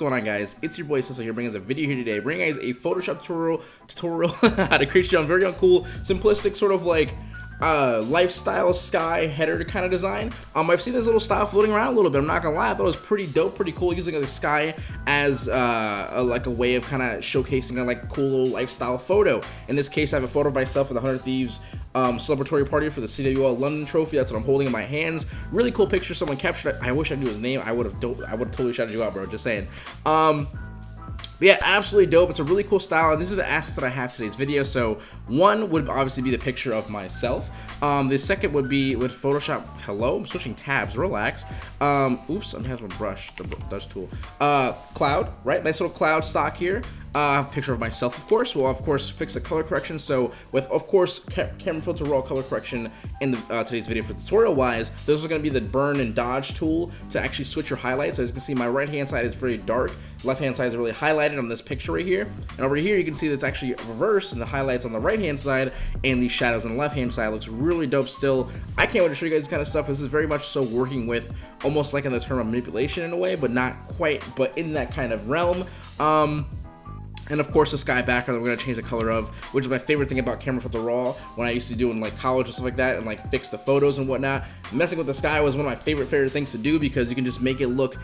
Going on guys? It's your boy Ceso here bringing us a video here today, bringing guys a Photoshop tutorial, tutorial how to create your own very cool, simplistic sort of like uh, lifestyle sky header kind of design. Um, I've seen this little style floating around a little bit. I'm not gonna lie, I thought it was pretty dope, pretty cool using the sky as uh, a, like a way of kind of showcasing a like cool little lifestyle photo. In this case, I have a photo of myself with the 100 Thieves um, celebratory party for the CWL London Trophy. That's what I'm holding in my hands. Really cool picture. Someone captured. I wish I knew his name. I would have. I would have totally shouted you out, bro. Just saying. Um, but yeah, absolutely dope. It's a really cool style, and these are the assets that I have today's video. So one would obviously be the picture of myself. Um, the second would be with Photoshop. Hello, I'm switching tabs. Relax. Um, oops, I'm having a brush, the brush tool. Uh, cloud, right? Nice little cloud stock here. Uh, picture of myself, of course. We'll, of course, fix the color correction. So with, of course, ca camera filter raw color correction in the, uh, today's video for tutorial-wise, this is going to be the burn and dodge tool to actually switch your highlights. As you can see, my right-hand side is very dark. Left-hand side is really highlighted on this picture right here. And over here, you can see that's actually reversed, and the highlights on the right-hand side and the shadows on the left-hand side looks really dope still. I can't wait to show you guys this kind of stuff. This is very much so working with almost like in the term of manipulation in a way, but not quite, but in that kind of realm. Um, and of course the sky background going to change the color of, which is my favorite thing about Camera Filter Raw when I used to do in like college and stuff like that and like fix the photos and whatnot. Messing with the sky was one of my favorite favorite things to do because you can just make it look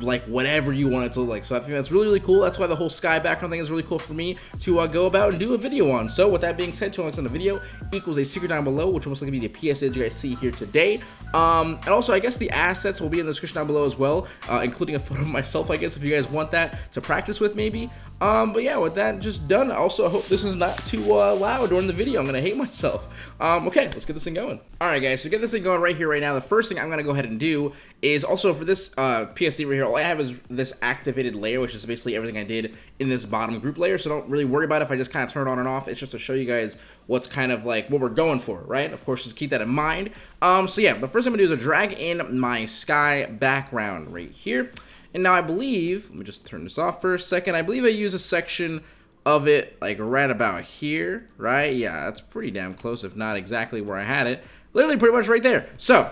like whatever you want it to look like. So I think that's really, really cool. That's why the whole sky background thing is really cool for me to uh, go about and do a video on. So with that being said, two links in the video equals a secret down below, which will most likely be the PSA that you guys see here today. Um, and also, I guess the assets will be in the description down below as well, uh, including a photo of myself, I guess, if you guys want that to practice with maybe. Um, but yeah, with that just done, also I hope this is not too uh, loud during the video. I'm going to hate myself. Um, okay, let's get this thing going. All right, guys, so get this thing going right here, right now. The first thing I'm going to go ahead and do is also for this uh, PSD right here, all I have is this activated layer, which is basically everything I did in this bottom group layer. So don't really worry about it if I just kind of turn it on and off. It's just to show you guys what's kind of like what we're going for, right? Of course, just keep that in mind. Um, so yeah, the first thing I'm going to do is drag in my sky background right here. And now I believe, let me just turn this off for a second. I believe I use a section of it like right about here, right? Yeah, that's pretty damn close, if not exactly where I had it. Literally pretty much right there. So,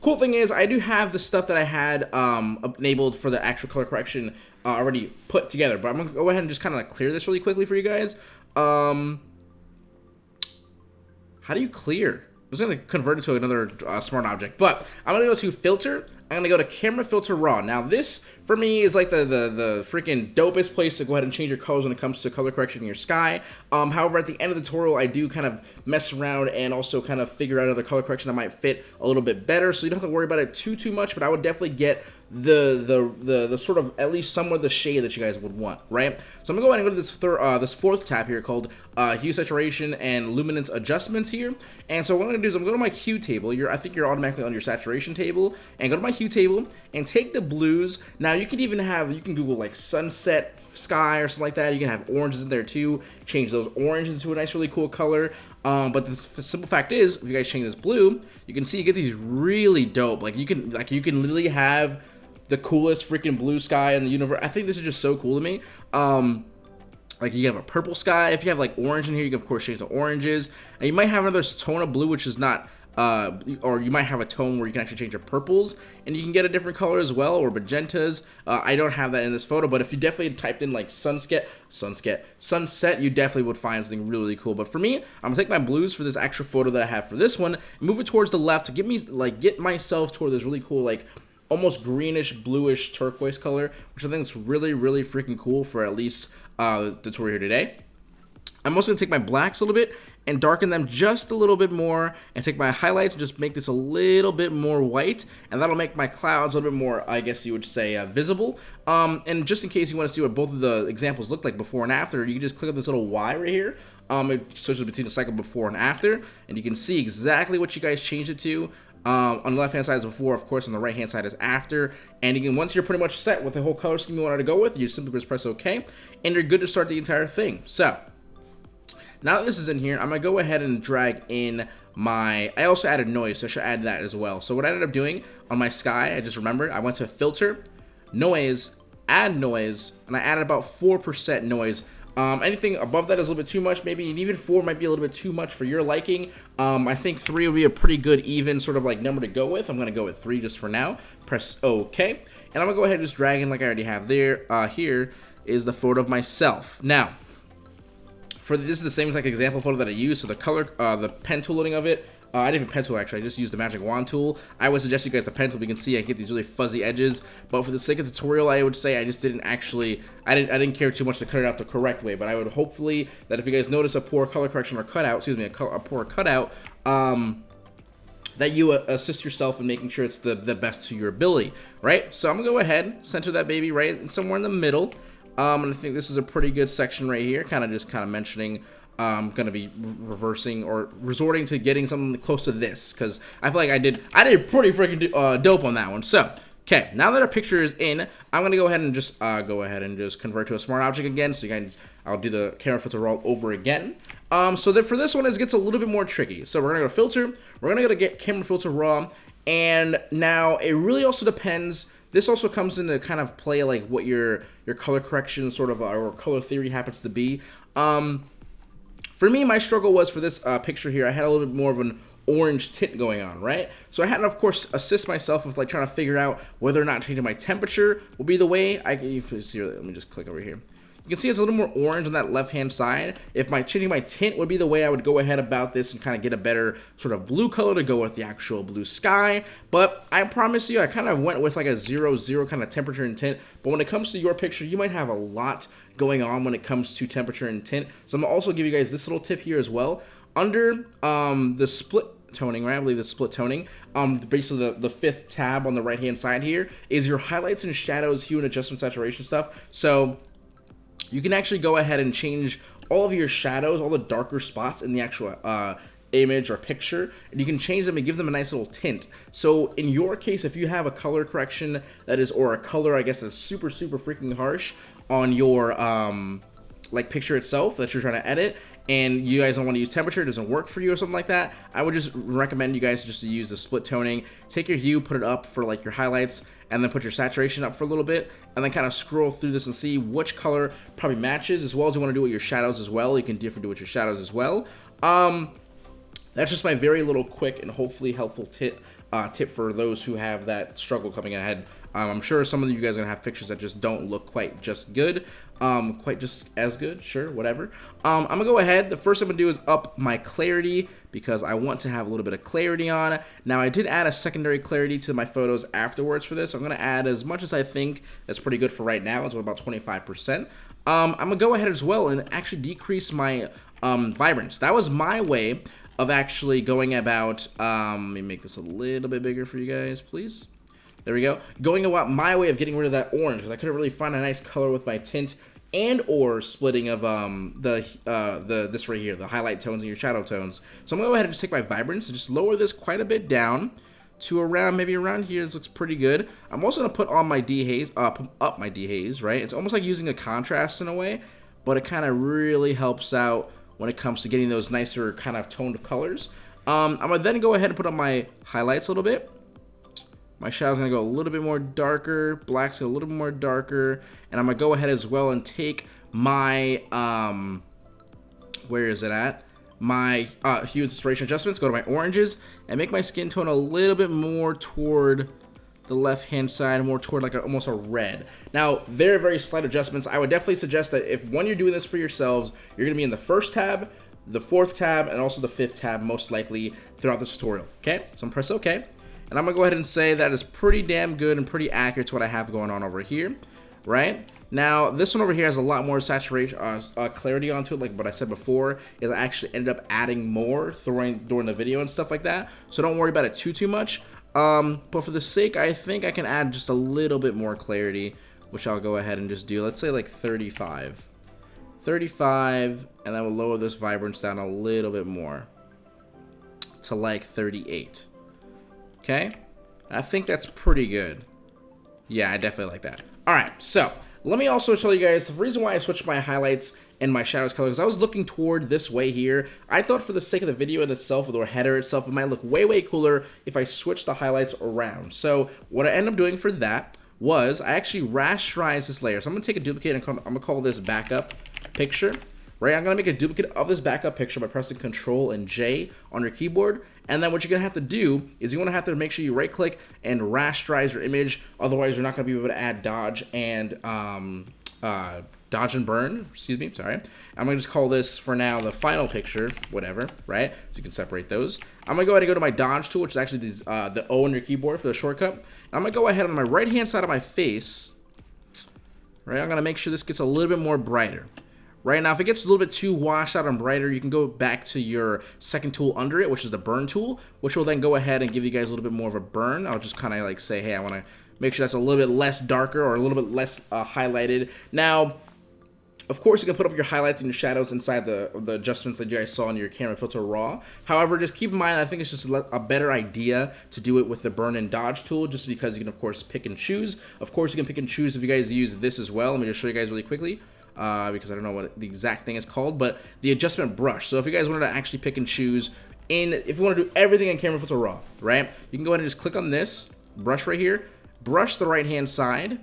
cool thing is I do have the stuff that I had um, enabled for the actual color correction uh, already put together. But I'm going to go ahead and just kind of like clear this really quickly for you guys. Um, how do you clear? I was going to convert it to another uh, smart object. But I'm going to go to filter I'm gonna go to camera filter raw. Now this for me is like the the the freaking dopest place to go ahead and change your colors when it comes to color correction in your sky. Um, however, at the end of the tutorial, I do kind of mess around and also kind of figure out other color correction that might fit a little bit better. So you don't have to worry about it too too much. But I would definitely get the the the the sort of at least somewhat the shade that you guys would want, right? So I'm gonna go ahead and go to this third uh, this fourth tab here called uh, hue saturation and luminance adjustments here. And so what I'm gonna do is I'm gonna go to my hue table. You're I think you're automatically on your saturation table and go to my hue table and take the blues. Now you can even have you can Google like sunset sky or something like that. You can have oranges in there too. Change those oranges to a nice really cool color. Um, but the, simple fact is, if you guys change this blue, you can see you get these really dope. Like you can like you can literally have the coolest freaking blue sky in the universe. I think this is just so cool to me. Um, like you have a purple sky. If you have like orange in here, you can of course change the oranges. And you might have another tone of blue, which is not, uh, or you might have a tone where you can actually change your purples and you can get a different color as well, or magentas. Uh, I don't have that in this photo, but if you definitely typed in like sunset, sunset, sunset, you definitely would find something really, really cool. But for me, I'm gonna take my blues for this extra photo that I have for this one, move it towards the left to get me like get myself toward this really cool like almost greenish, bluish, turquoise color, which I think is really, really freaking cool for at least uh, the tutorial here today. I'm also going to take my blacks a little bit and darken them just a little bit more and take my highlights and just make this a little bit more white and that'll make my clouds a little bit more I guess you would say uh, visible um, and just in case you want to see what both of the examples look like before and after you can just click on this little Y right here um, it switches between the cycle before and after and you can see exactly what you guys changed it to um, on the left hand side is before, of course, on the right hand side is after. And again, once you're pretty much set with the whole color scheme you wanted to go with, you simply just press OK, and you're good to start the entire thing. So, now that this is in here, I'm going to go ahead and drag in my, I also added noise, so I should add that as well. So what I ended up doing on my sky, I just remembered, I went to filter, noise, add noise, and I added about 4% noise Um, anything above that is a little bit too much, maybe, and even four might be a little bit too much for your liking. Um, I think three would be a pretty good even sort of like number to go with. I'm gonna go with three just for now. Press OK, and I'm gonna go ahead and just drag in like I already have there. Uh, here is the photo of myself. Now, for the, this is the same exact example photo that I used. So the color, uh, the pen tool loading of it uh, I didn't even pencil actually, I just used the magic wand tool. I would suggest you guys the pen tool, you can see I get these really fuzzy edges, but for the sake of tutorial, I would say I just didn't actually, I didn't, I didn't care too much to cut it out the correct way, but I would hopefully that if you guys notice a poor color correction or cutout, excuse me, a, a poor cutout, um, that you uh, assist yourself in making sure it's the, the best to your ability, right? So I'm gonna go ahead, center that baby right somewhere in the middle, um, and I think this is a pretty good section right here, kind of just kind of mentioning I'm gonna be reversing or resorting to getting something close to this because I feel like I did I did pretty freaking uh, dope on that one. So okay, now that our picture is in, I'm gonna go ahead and just uh, go ahead and just convert to a smart object again. So you guys, I'll do the camera filter all over again. Um, so that for this one, it gets a little bit more tricky. So we're gonna go to filter. We're gonna go to get camera filter raw, and now it really also depends. This also comes into kind of play like what your your color correction sort of or color theory happens to be. Um, for me, my struggle was for this uh, picture here, I had a little bit more of an orange tint going on, right? So I had to, of course, assist myself with like trying to figure out whether or not changing my temperature will be the way. I can see. Let me just click over here. You can see it's a little more orange on that left-hand side. If my changing my tint would be the way I would go ahead about this and kind of get a better sort of blue color to go with the actual blue sky. But I promise you, I kind of went with like a zero zero kind of temperature and tint. But when it comes to your picture, you might have a lot going on when it comes to temperature and tint. So I'm gonna also give you guys this little tip here as well. Under um, the split toning, right? I believe the split toning. Um, basically the, the fifth tab on the right hand side here is your highlights and shadows, hue and adjustment saturation stuff. So you can actually go ahead and change all of your shadows, all the darker spots in the actual uh, image or picture, and you can change them and give them a nice little tint. So in your case, if you have a color correction that is, or a color, I guess, that's super, super freaking harsh on your, um, like picture itself that you're trying to edit and you guys don't want to use temperature, it doesn't work for you or something like that, I would just recommend you guys just to use the split toning. Take your hue, put it up for like your highlights, and then put your saturation up for a little bit, and then kind of scroll through this and see which color probably matches, as well as you want to do with your shadows as well. You can different do with your shadows as well. Um, that's just my very little quick and hopefully helpful tip uh, tip for those who have that struggle coming ahead. Um, I'm sure some of you guys are gonna have pictures that just don't look quite just good, um, quite just as good, sure, whatever. Um, I'm gonna go ahead, the first I'm gonna do is up my clarity because I want to have a little bit of clarity on. It. Now I did add a secondary clarity to my photos afterwards for this, so I'm gonna add as much as I think that's pretty good for right now, it's about 25%. Um, I'm gonna go ahead as well and actually decrease my um, vibrance. That was my way of actually going about, um, let me make this a little bit bigger for you guys, please. There we go. Going about my way of getting rid of that orange, because I couldn't really find a nice color with my tint and or splitting of um, the uh, the this right here, the highlight tones and your shadow tones. So I'm gonna go ahead and just take my vibrance and just lower this quite a bit down to around maybe around here. This looks pretty good. I'm also gonna put on my dehaze, uh, up my dehaze, right? It's almost like using a contrast in a way, but it kind of really helps out when it comes to getting those nicer kind of toned colors. Um, I'm to then go ahead and put on my highlights a little bit. My shadow's going to go a little bit more darker. Black's a little bit more darker. And I'm going to go ahead as well and take my, um, where is it at? My uh, hue and saturation adjustments, go to my oranges, and make my skin tone a little bit more toward the left hand side more toward like a, almost a red. Now, very, very slight adjustments. I would definitely suggest that if when you're doing this for yourselves, you're gonna be in the first tab, the fourth tab, and also the fifth tab most likely throughout the tutorial, okay? So I'm press OK. And I'm gonna go ahead and say that is pretty damn good and pretty accurate to what I have going on over here, right? Now, this one over here has a lot more saturation, uh, uh, clarity onto it, like what I said before. It actually ended up adding more during, during the video and stuff like that. So don't worry about it too, too much. Um, but for the sake, I think I can add just a little bit more clarity, which I'll go ahead and just do. Let's say like 35. 35, and then we'll lower this vibrance down a little bit more to like 38. Okay? I think that's pretty good. Yeah, I definitely like that. All right, so let me also tell you guys the reason why I switched my highlights and my shadows color because I was looking toward this way here. I thought for the sake of the video in itself, or header itself, it might look way, way cooler if I switch the highlights around. So what I ended up doing for that was I actually rasterized this layer. So I'm going to take a duplicate and I'm going to call this backup picture, right? I'm gonna make a duplicate of this backup picture by pressing Control and J on your keyboard. And then what you're gonna have to do is you're gonna have to make sure you right click and rasterize your image. Otherwise, you're not gonna be able to add dodge and um, uh, dodge and burn, excuse me, sorry. I'm gonna just call this for now the final picture, whatever, right? So you can separate those. I'm gonna go ahead and go to my dodge tool, which is actually these, uh, the O on your keyboard for the shortcut. I'm gonna go ahead on my right hand side of my face, right? I'm gonna make sure this gets a little bit more brighter. Right now, if it gets a little bit too washed out and brighter, you can go back to your second tool under it, which is the burn tool, which will then go ahead and give you guys a little bit more of a burn. I'll just kind of like say, hey, I want to make sure that's a little bit less darker or a little bit less uh, highlighted. Now, of course, you can put up your highlights and your shadows inside the, the adjustments that you guys saw in your camera filter raw. However, just keep in mind, I think it's just a, better idea to do it with the burn and dodge tool, just because you can, of course, pick and choose. Of course, you can pick and choose if you guys use this as well. Let me just show you guys really quickly. Uh, because I don't know what the exact thing is called, but the adjustment brush. So if you guys wanted to actually pick and choose in, if you want to do everything in Camera Filter Raw, right? You can go ahead and just click on this brush right here, brush the right hand side,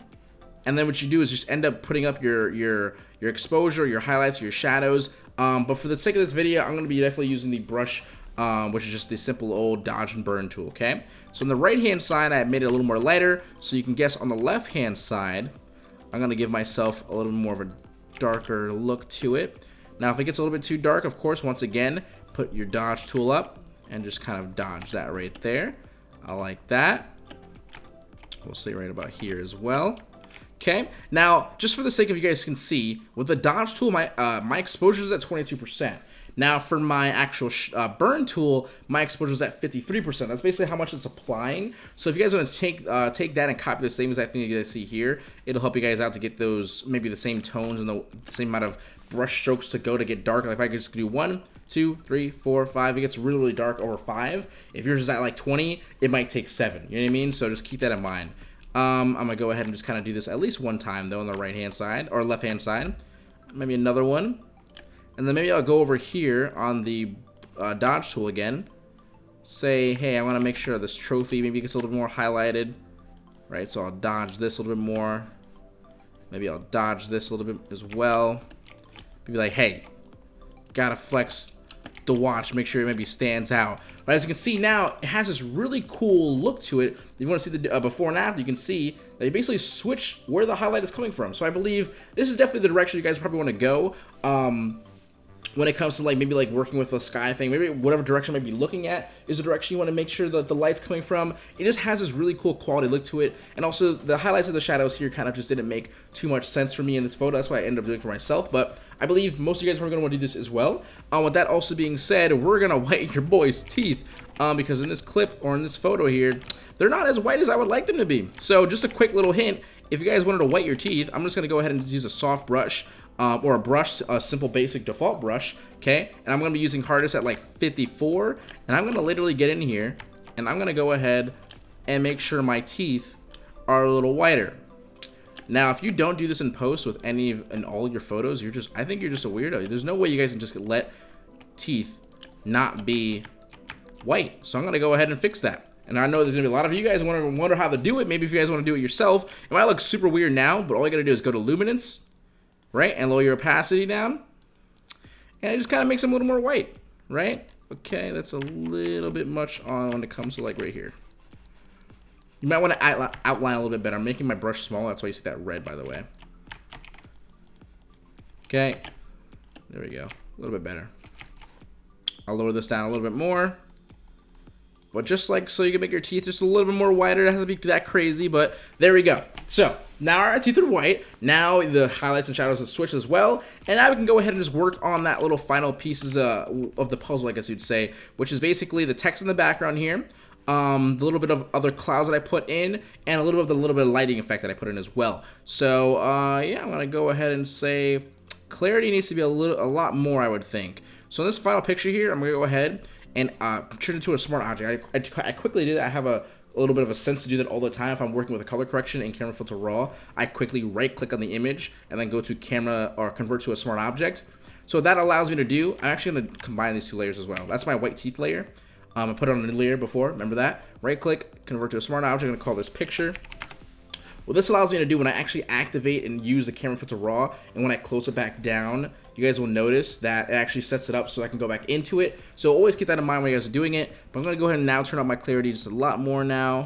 and then what you do is just end up putting up your your your exposure, your highlights, your shadows. Um, but for the sake of this video, I'm going to be definitely using the brush, um, which is just the simple old dodge and burn tool, okay? So on the right-hand side, I made it a little more lighter, so you can guess on the left-hand side, I'm going to give myself a little more of a darker look to it. Now, if it gets a little bit too dark, of course, once again, put your dodge tool up and just kind of dodge that right there. I like that. We'll see right about here as well. Okay, now, just for the sake of you guys can see, with the dodge tool, my uh, my exposure is at 22%. Now, for my actual uh, burn tool, my exposure is at 53%. That's basically how much it's applying. So if you guys want to take uh, take that and copy the same exact thing you guys see here, it'll help you guys out to get those, maybe the same tones and the same amount of brush strokes to go to get dark. Like if I could just do one, two, three, four, five, it gets really, really dark over five. If yours is at like 20, it might take seven. You know what I mean? So just keep that in mind. Um, I'm gonna go ahead and just kind of do this at least one time though on the right hand side or left hand side. Maybe another one. And then maybe I'll go over here on the uh, dodge tool again. Say, hey, I want to make sure this trophy maybe gets a little bit more highlighted. Right, so I'll dodge this a little bit more. Maybe I'll dodge this a little bit as well. Be like, hey, gotta flex the watch, make sure it maybe stands out. But as you can see now, it has this really cool look to it. If you want to see the uh, before and after, you can see that you basically switch where the highlight is coming from. So I believe this is definitely the direction you guys probably want to go. Um, when it comes to like maybe like working with a sky thing, maybe whatever direction might be looking at is the direction you want to make sure that the light's coming from. It just has this really cool quality look to it. And also the highlights of the shadows here kind of just didn't make too much sense for me in this photo. That's why I ended up doing for myself. But I believe most of you guys are going to want to do this as well. Um, with that also being said, we're going to whiten your boy's teeth um, because in this clip or in this photo here, they're not as white as I would like them to be. So just a quick little hint, if you guys wanted to white your teeth, I'm just going to go ahead and use a soft brush um, or a brush, a simple basic default brush, okay? And I'm gonna be using hardest at like 54, and I'm gonna literally get in here, and I'm gonna go ahead and make sure my teeth are a little whiter. Now, if you don't do this in post with any and all your photos, you're just, I think you're just a weirdo. There's no way you guys can just let teeth not be white. So I'm gonna go ahead and fix that. And I know there's gonna be a lot of you guys wonder, wonder how to do it. Maybe if you guys wanna do it yourself. It might look super weird now, but all you gotta do is go to Luminance, right? And lower your opacity down. And it just kind of makes them a little more white, right? Okay, that's a little bit much on when it comes to like right here. You might want to outline a little bit better. I'm making my brush small. That's why you see that red, by the way. Okay. There we go. A little bit better. I'll lower this down a little bit more. But just like so you can make your teeth just a little bit more whiter. It doesn't have to be that crazy, but there we go. So now our teeth are white. Now the highlights and shadows have switched as well. And now we can go ahead and just work on that little final pieces uh, of the puzzle, I guess you'd say, which is basically the text in the background here. Um, the little bit of other clouds that I put in, and a little bit of the little bit of lighting effect that I put in as well. So, uh, yeah, I'm gonna go ahead and say clarity needs to be a little, a lot more, I would think. So in this final picture here, I'm gonna go ahead and uh, turn it into a smart object. I, I, I quickly did. That. I have a a little bit of a sense to do that all the time. If I'm working with a color correction in Camera Filter Raw, I quickly right click on the image and then go to camera or convert to a smart object. So that allows me to do, I'm actually going to combine these two layers as well. That's my white teeth layer. Um, I put it on a layer before, remember that? Right click, convert to a smart object, I'm going to call this picture. What this allows me to do when I actually activate and use the camera filter raw, and when I close it back down, you guys will notice that it actually sets it up so I can go back into it. So always keep that in mind when you guys are doing it. But I'm going to go ahead and now turn up my clarity just a lot more now.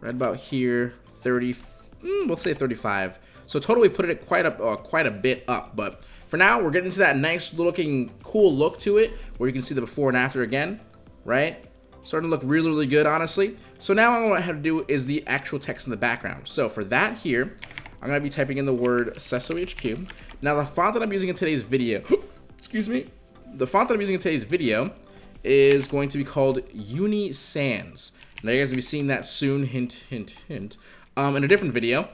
Right about here, 30, mm, we'll say 35. So totally put it quite a, uh, quite a bit up. But for now, we're getting to that nice looking cool look to it where you can see the before and after again, right? Starting to look really, really good, honestly. So now what I have to do is the actual text in the background. So for that here, I'm going to be typing in the word CesoHQ. Now the font that I'm using in today's video, excuse me, the font that I'm using in today's video is going to be called Uni Sans. Now you guys will be seeing that soon, hint, hint, hint, um, in a different video.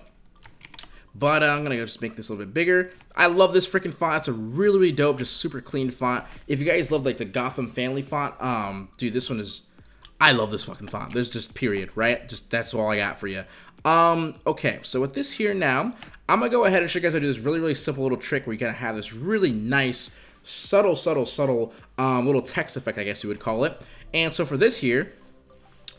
But uh, I'm going to just make this a little bit bigger. I love this freaking font. It's a really, really dope, just super clean font. If you guys love like the Gotham family font, um, dude, this one is, I love this fucking font. There's just period, right? Just that's all I got for you. Um, okay, so with this here now, I'm to go ahead and show you guys how to do this really, really simple little trick where you're to have this really nice, subtle, subtle, subtle um, little text effect, I guess you would call it. And so for this here,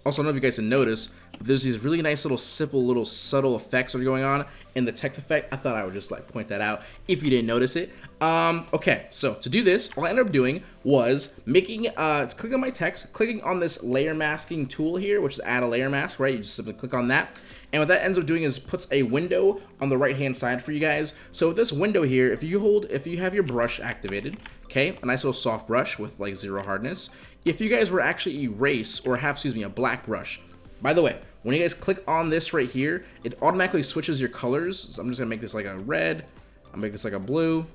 also, I don't know if you guys have noticed, there's these really nice little simple little subtle effects that are going on in the text effect. I thought I would just like point that out if you didn't notice it. Um, okay, so to do this, all I ended up doing was making, uh, clicking on my text, clicking on this layer masking tool here, which is add a layer mask, right? You just simply click on that. And what that ends up doing is puts a window on the right hand side for you guys. So with this window here, if you hold, if you have your brush activated, okay, a nice little soft brush with like zero hardness. If you guys were actually erase or have, excuse me, a black brush, by the way, when you guys click on this right here, it automatically switches your colors. So I'm just gonna make this like a red, I'll make this like a blue,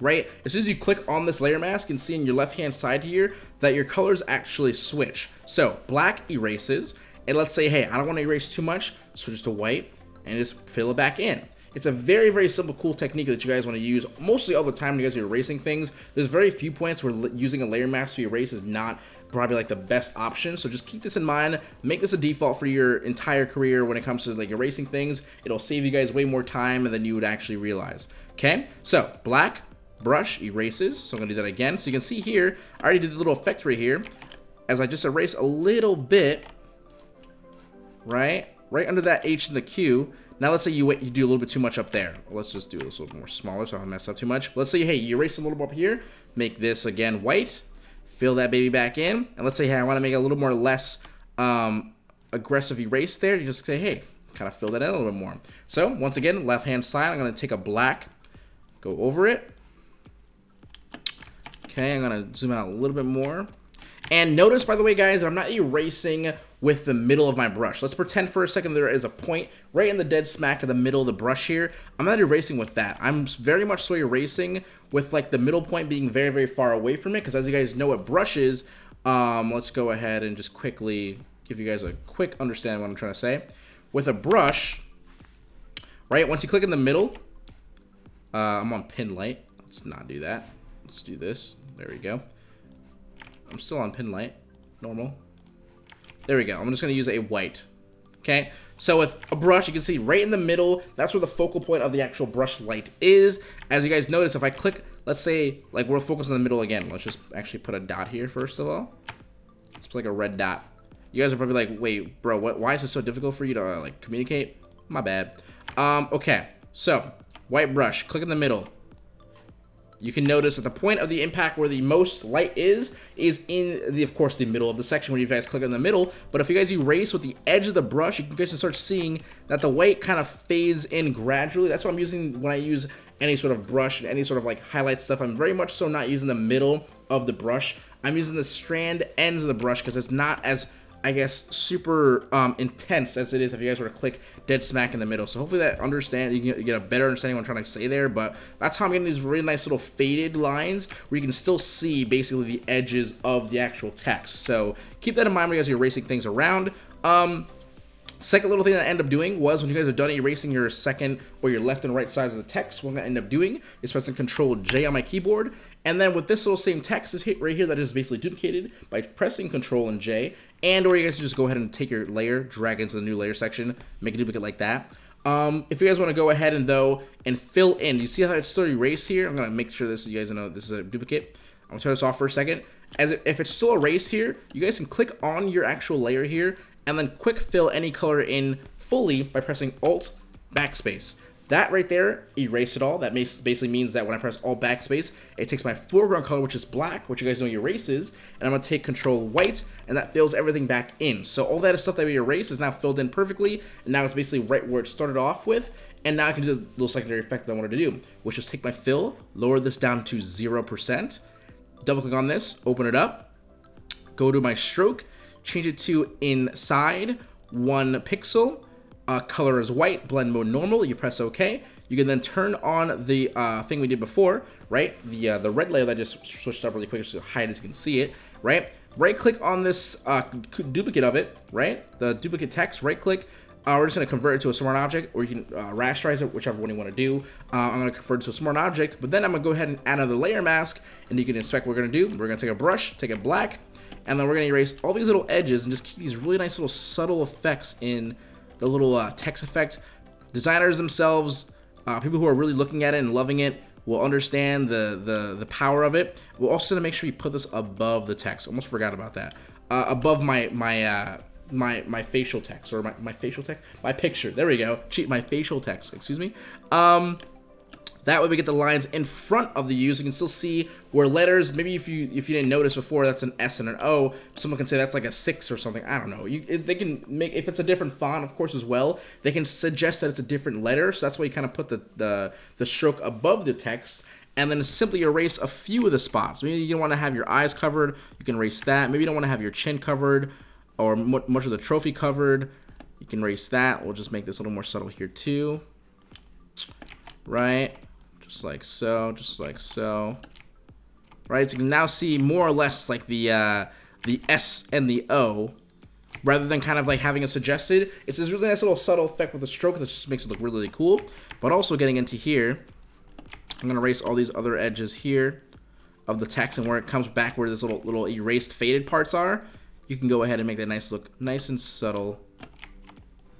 right? As soon as you click on this layer mask, you can see in your left-hand side here that your colors actually switch. So black erases, and let's say, hey, I don't want to erase too much, switch to white, and just fill it back in. It's a very, very simple, cool technique that you guys want to use mostly all the time you guys are erasing things. There's very few points where using a layer mask to erase is not probably like the best option. So just keep this in mind. Make this a default for your entire career when it comes to like erasing things. It'll save you guys way more time than you would actually realize. Okay, so black brush erases. So I'm gonna do that again. So you can see here, I already did the little effect right here. As I just erase a little bit, right? Right under that H in the Q. Now let's say you you do a little bit too much up there. Let's just do this a little more smaller so I don't mess up too much. Let's say, hey, you erase a little more up here. Make this, again, white. Fill that baby back in. And let's say, hey, I want to make a little more less um, aggressive erase there. You just say, hey, kind of fill that in a little bit more. So, once again, left-hand side, I'm going to take a black, go over it. Okay, I'm going to zoom out a little bit more. And notice, by the way, guys, I'm not erasing with the middle of my brush. Let's pretend for a second there is a point right in the dead smack of the middle of the brush here. I'm not erasing with that. I'm very much so erasing with like the middle point being very, very far away from it because as you guys know what brush is, um, let's go ahead and just quickly give you guys a quick understanding what I'm trying to say. With a brush, right, once you click in the middle, uh, I'm on pin light. Let's not do that. Let's do this. There we go. I'm still on pin light. Normal. There we go. I'm just going to use a white. Okay, so with a brush, you can see right in the middle, that's where the focal point of the actual brush light is. As you guys notice, if I click, let's say, like we're focused in the middle again. Let's just actually put a dot here first of all. Let's put like a red dot. You guys are probably like, wait, bro, what, why is it so difficult for you to uh, like communicate? My bad. Um, okay, so white brush, click in the middle you can notice at the point of the impact where the most light is, is in, the, of course, the middle of the section when you guys click on the middle. But if you guys erase with the edge of the brush, you can guys start seeing that the white kind of fades in gradually. That's what I'm using when I use any sort of brush and any sort of like highlight stuff. I'm very much so not using the middle of the brush. I'm using the strand ends of the brush because it's not as I guess, super um, intense as it is if you guys were to click dead smack in the middle. So hopefully that understand you get, a better understanding what I'm trying to say there. But that's how I'm getting these really nice little faded lines where you can still see basically the edges of the actual text. So keep that in mind when you guys are erasing things around. Um, Second little thing that I end up doing was when you guys are done erasing your second or your left and right sides of the text, what I'm to end up doing is pressing Control J on my keyboard and then with this little same text is hit right here that is basically duplicated by pressing Control and J. And or you guys can just go ahead and take your layer, drag into the new layer section, make a duplicate like that. Um, if you guys want to go ahead and though and fill in, you see how it's still erased here? I'm gonna make sure this you guys know this is a duplicate. I'm gonna turn this off for a second. As it, if it's still erased here, you guys can click on your actual layer here and then quick fill any color in fully by pressing Alt Backspace. That right there, erase it all. That basically means that when I press Alt Backspace, it takes my foreground color, which is black, which you guys know erases, and I'm to take Control White, and that fills everything back in. So all that stuff that we erased is now filled in perfectly, and now it's basically right where it started off with, and now I can do the little secondary effect that I wanted to do, which is take my fill, lower this down to 0%, double click on this, open it up, go to my stroke, change it to inside, one pixel, uh, color is white, blend mode normal, you press OK. You can then turn on the uh, thing we did before, right? The uh, the red layer that I just switched up really quick so hide as you can see it, right? Right click on this uh, duplicate of it, right? The duplicate text, right click. Uh, we're just going to convert it to a smart object, or you can uh, rasterize it, whichever one you want to do. I'm to convert it to a smart object, but then I'm to go ahead and add another layer mask, and you can inspect what we're going to do. We're going to take a brush, take it black, and then we're going to erase all these little edges and just keep these really nice little subtle effects in the little uh, text effect. Designers themselves, uh, people who are really looking at it and loving it, will understand the, the, the power of it. We'll also make sure you put this above the text. Almost forgot about that. Uh, above my my uh, my my facial text or my, my facial text, my picture. There we go. Cheat my facial text. Excuse me. Um, that way we get the lines in front of the U's. You can still see where letters, maybe if you if you didn't notice before, that's an S and an O. Someone can say that's like a six or something. I don't know. You, they can make, if it's a different font, of course, as well, they can suggest that it's a different letter. So that's why you kind of put the, the, the stroke above the text and then simply erase a few of the spots. Maybe you don't want to have your eyes covered, you can erase that. Maybe you don't want to have your chin covered or much of the trophy covered. You can erase that. We'll just make this a little more subtle here too. Right? Just like so, just like so. Right, so you can now see more or less like the uh, the S and the O, rather than kind of like having it suggested. It's this really nice little subtle effect with the stroke that just makes it look really, really cool. But also getting into here, I'm gonna erase all these other edges here of the text and where it comes back where this little little erased faded parts are, you can go ahead and make that nice look nice and subtle.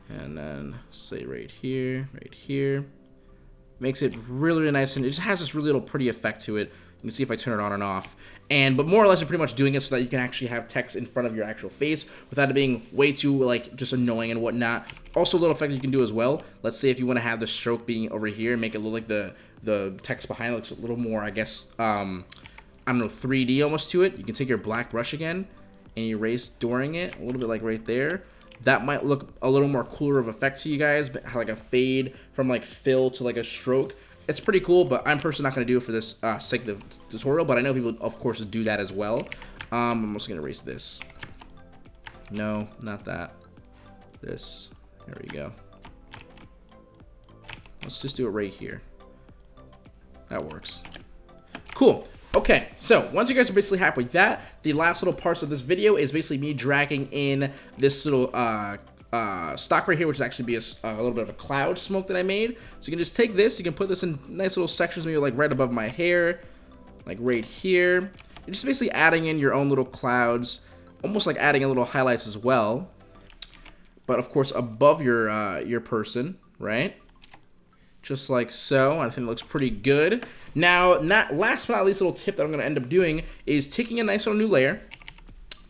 And then say right here, right here. Makes it really, really nice, and it just has this really little pretty effect to it. You can see if I turn it on and off. And, but more or less, you're pretty much doing it so that you can actually have text in front of your actual face without it being way too, like, just annoying and whatnot. Also, a little effect you can do as well. Let's say if you want to have the stroke being over here and make it look like the, the text behind looks a little more, I guess, um, I don't know, 3D almost to it. You can take your black brush again and erase during it, a little bit like right there that might look a little more cooler of effect to you guys, but like a fade from like fill to like a stroke. It's pretty cool, but I'm personally not going to do it for this uh, sake of tutorial, but I know people, of course, do that as well. Um, I'm also going to erase this. No, not that. This. There we go. Let's just do it right here. That works. Cool. Okay, so once you guys are basically happy with that, the last little parts of this video is basically me dragging in this little uh, uh, stock right here, which is actually be a, a, little bit of a cloud smoke that I made. So you can just take this, you can put this in nice little sections, maybe like right above my hair, like right here. You're just basically adding in your own little clouds, almost like adding a little highlights as well. But of course above your uh, your person, right? Just like so. I think it looks pretty good. Now, not last but not least, little tip that I'm going to end up doing is taking a nice little new layer.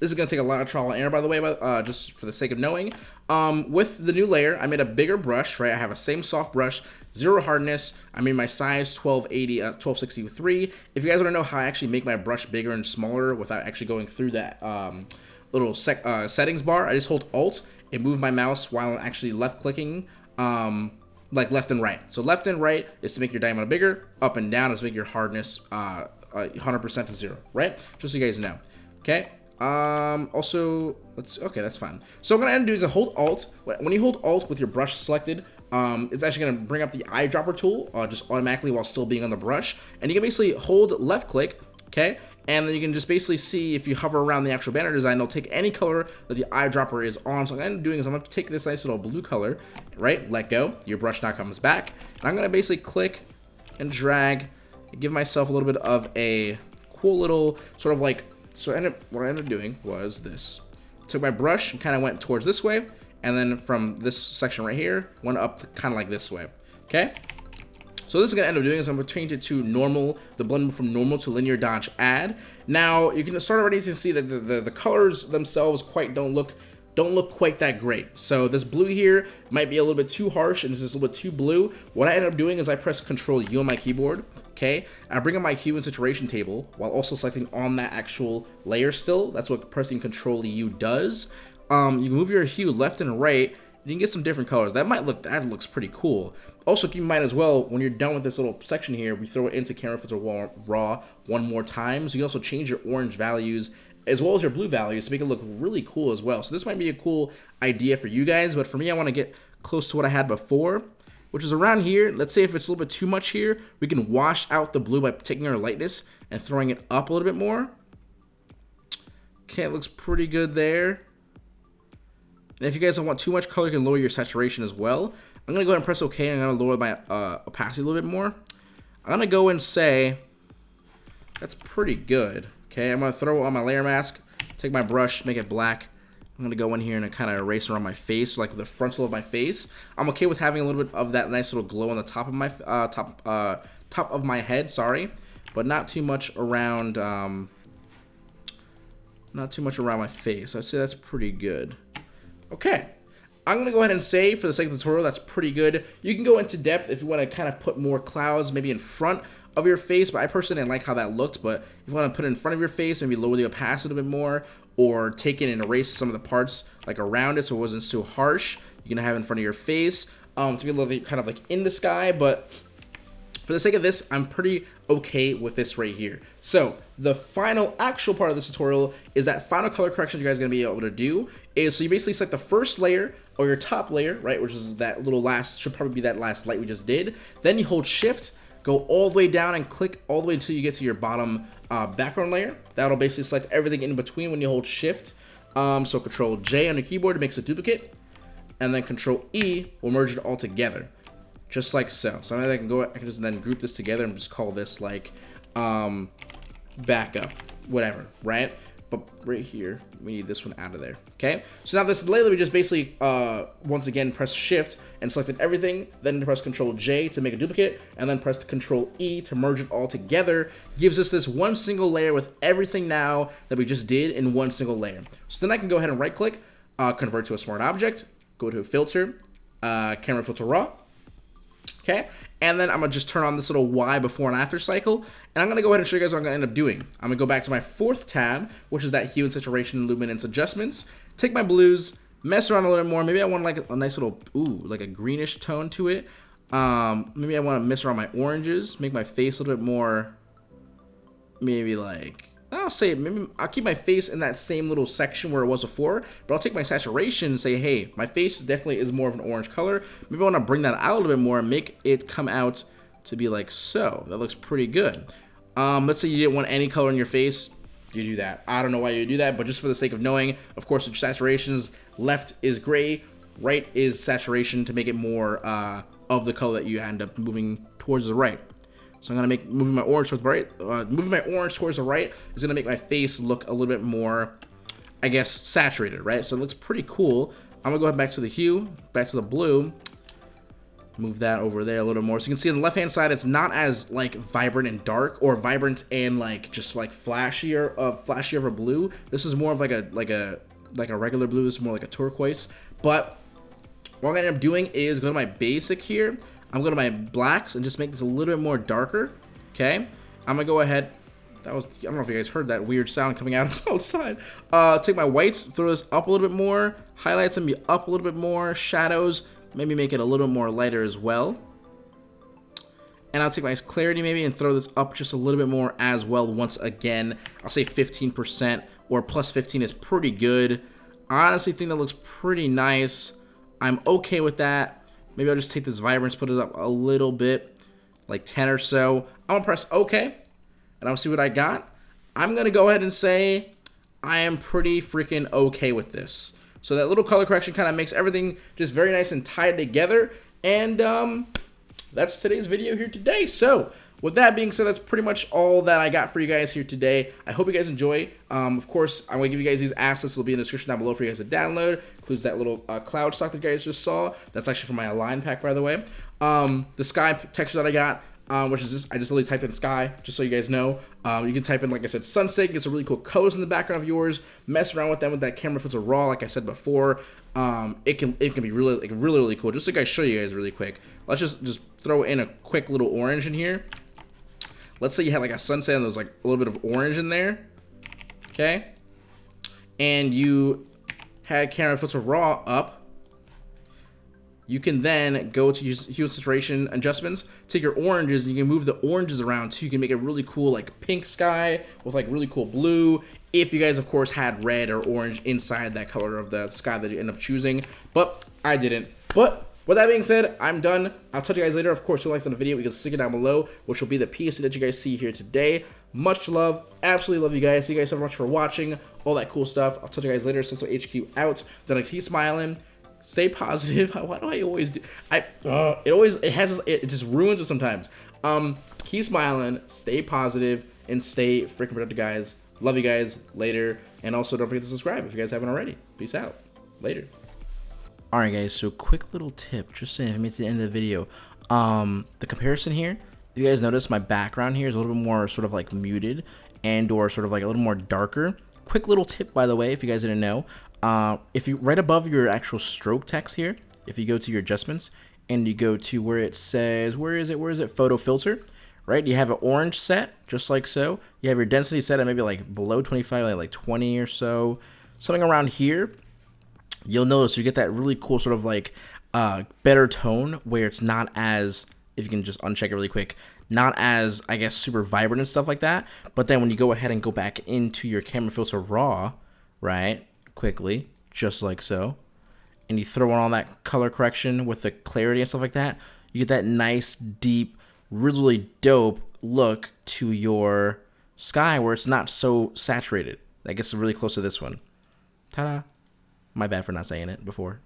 This is going to take a lot of trial and error, by the way, but, uh, just for the sake of knowing. Um, with the new layer, I made a bigger brush, right? I have a same soft brush, zero hardness. I made my size 1280, uh, 1263. If you guys want to know how I actually make my brush bigger and smaller without actually going through that um, little uh, settings bar, I just hold Alt and move my mouse while I'm actually left clicking. Um, like left and right. So left and right is to make your diamond bigger. Up and down is to make your hardness 100% uh, to zero, right? Just so you guys know. Okay. Um, also, let's, okay, that's fine. So what I'm to do is a hold Alt. When you hold Alt with your brush selected, um, it's actually to bring up the eyedropper tool uh, just automatically while still being on the brush. And you can basically hold left click, okay? And then you can just basically see if you hover around the actual banner design, it'll take any color that the eyedropper is on. So what I'm doing is I'm going to take this nice little blue color, right, let go, your brush now comes back, and I'm going to basically click and drag, and give myself a little bit of a cool little sort of like, so I ended, what I ended up doing was this. Took my brush and kind of went towards this way, and then from this section right here, went up kind of like this way, okay? So this is going to end up doing is I'm going to change it to normal, the blend from normal to linear dodge add. Now, you can start already to see that the, the, the colors themselves quite don't look don't look quite that great. So this blue here might be a little bit too harsh and this is a little bit too blue. What I end up doing is I press Control U on my keyboard, okay? I bring up my hue and saturation table while also selecting on that actual layer still. That's what pressing Control U does. Um, you move your hue left and right you can get some different colors. That might look, that looks pretty cool. Also keep in mind as well, when you're done with this little section here, we throw it into Camera Filter Raw one more time. So you can also change your orange values as well as your blue values to make it look really cool as well. So this might be a cool idea for you guys, but for me, I want to get close to what I had before, which is around here. Let's say if it's a little bit too much here, we can wash out the blue by taking our lightness and throwing it up a little bit more. Okay, it looks pretty good there. And if you guys don't want too much color, you can lower your saturation as well. I'm going to go ahead and press OK. I'm going to lower my uh, opacity a little bit more. I'm going to go and say, that's pretty good. Okay, I'm going to throw on my layer mask, take my brush, make it black. I'm going to go in here and kind of erase around my face, like the frontal of my face. I'm okay with having a little bit of that nice little glow on the top of my uh, top uh, top of my head, sorry, but not too much around um, not too much around my face. I say that's pretty good. Okay. I'm going to go ahead and say, for the sake of the tutorial, that's pretty good. You can go into depth if you want to kind of put more clouds maybe in front of your face, but I personally didn't like how that looked, but if you want to put it in front of your face, maybe lower the opacity a bit more, or take it and erase some of the parts like around it so it wasn't so harsh, you can have it in front of your face um, to be a little bit kind of like in the sky, but for the sake of this, I'm pretty okay with this right here. So the final actual part of this tutorial is that final color correction you guys are going to be able to do is so you basically select the first layer or your top layer, right, which is that little last, should probably be that last light we just did. Then you hold shift, go all the way down and click all the way until you get to your bottom uh, background layer. That'll basically select everything in between when you hold shift. Um, so control J on your keyboard makes a duplicate and then control E will merge it all together just like so. So I can go, I can just then group this together and just call this like um, backup, whatever, right? But right here, we need this one out of there, okay? So now this layer, we just basically, uh, once again, press Shift and selected everything, then press Control J to make a duplicate, and then press Control E to merge it all together. Gives us this one single layer with everything now that we just did in one single layer. So then I can go ahead and right click, uh, convert to a smart object, go to Filter, uh, Camera Filter Raw, okay? And then I'm gonna just turn on this little Y before and after cycle, and I'm gonna go ahead and show you guys what I'm gonna end up doing. I'm gonna go back to my fourth tab, which is that hue and saturation luminance adjustments, take my blues, mess around a little more, maybe I want like a, nice little, ooh, like a greenish tone to it. Um, maybe I wanna mess around my oranges, make my face a little bit more, maybe like, I'll say maybe I'll keep my face in that same little section where it was before, but I'll take my saturation and say, hey, my face definitely is more of an orange color. Maybe I want to bring that out a little bit more and make it come out to be like so. That looks pretty good. Um, let's say you didn't want any color in your face. You do that. I don't know why you do that, but just for the sake of knowing, of course, the saturations, left is gray, right is saturation to make it more uh, of the color that you end up moving towards the right. So I'm gonna make moving my orange towards the right. Uh, moving my orange towards the right is gonna make my face look a little bit more, I guess, saturated, right? So it looks pretty cool. I'm gonna go ahead back to the hue, back to the blue. Move that over there a little more. So you can see on the left-hand side, it's not as like vibrant and dark, or vibrant and like just like flashier, uh, flashier of a blue. This is more of like a like a like a regular blue. This is more like a turquoise. But what I'm gonna end up doing is go to my basic here I'm going to my blacks and just make this a little bit more darker. Okay. I'm going to go ahead. That was, I don't know if you guys heard that weird sound coming out of outside. Uh, take my whites, throw this up a little bit more. Highlights them be up a little bit more. Shadows, maybe make it a little bit more lighter as well. And I'll take my clarity maybe and throw this up just a little bit more as well. Once again, I'll say 15% or plus 15 is pretty good. I honestly think that looks pretty nice. I'm okay with that. Maybe I'll just take this vibrance, put it up a little bit, like 10 or so. I'm gonna press OK, and I'll see what I got. I'm gonna go ahead and say I am pretty freaking okay with this. So that little color correction kind of makes everything just very nice and tied together. And um, that's today's video here today. So with that being said, that's pretty much all that I got for you guys here today. I hope you guys enjoy. Um, of course, I'm going to give you guys these assets. They'll be in the description down below for you guys to download. Includes that little uh, cloud stock that you guys just saw. That's actually from my Align pack, by the way. Um, the sky texture that I got, um, which is just I just literally typed in sky, just so you guys know. Um, you can type in, like I said, sunset, get some really cool colors in the background of yours. Mess around with them with that camera filter raw, like I said before. Um, it can it can be really like really really cool. Just like I show you guys really quick. Let's just just throw in a quick little orange in here. Let's say you had like a sunset and there was like a little bit of orange in there. Okay. And you had camera filter raw up you can then go to hue saturation adjustments, take your oranges, and you can move the oranges around too. You can make a really cool like pink sky with like really cool blue. If you guys, of course, had red or orange inside that color of the sky that you end up choosing, but I didn't. But with that being said, I'm done. I'll touch you guys later. Of course, you likes on the video, you can stick it down below, which will be the piece that you guys see here today. Much love. Absolutely love you guys. Thank you guys so much for watching. All that cool stuff. I'll touch you guys later. Ceso HQ out. Then I keep smiling stay positive. Why do I always do? I uh, it always it has it just ruins it sometimes. Um, keep smiling, stay positive, and stay freaking productive, guys. Love you guys. Later, and also don't forget to subscribe if you guys haven't already. Peace out. Later. All right, guys. So quick little tip, just saying, I mean to the end of the video. Um, the comparison here. You guys notice my background here is a little bit more sort of like muted and or sort of like a little more darker. Quick little tip, by the way, if you guys didn't know. Uh, if you right above your actual stroke text here, if you go to your adjustments and you go to where it says, where is it? Where is it? Photo filter, right? You have an orange set, just like so. You have your density set at maybe like below 25, like, like 20 or so, something around here. You'll notice you get that really cool sort of like uh, better tone where it's not as, if you can just uncheck it really quick, not as, I guess, super vibrant and stuff like that. But then when you go ahead and go back into your camera filter raw, right? quickly, just like so, and you throw on all that color correction with the clarity and stuff like that, you get that nice, deep, really dope look to your sky where it's not so saturated. That gets really close to this one. Ta-da. My bad for not saying it before.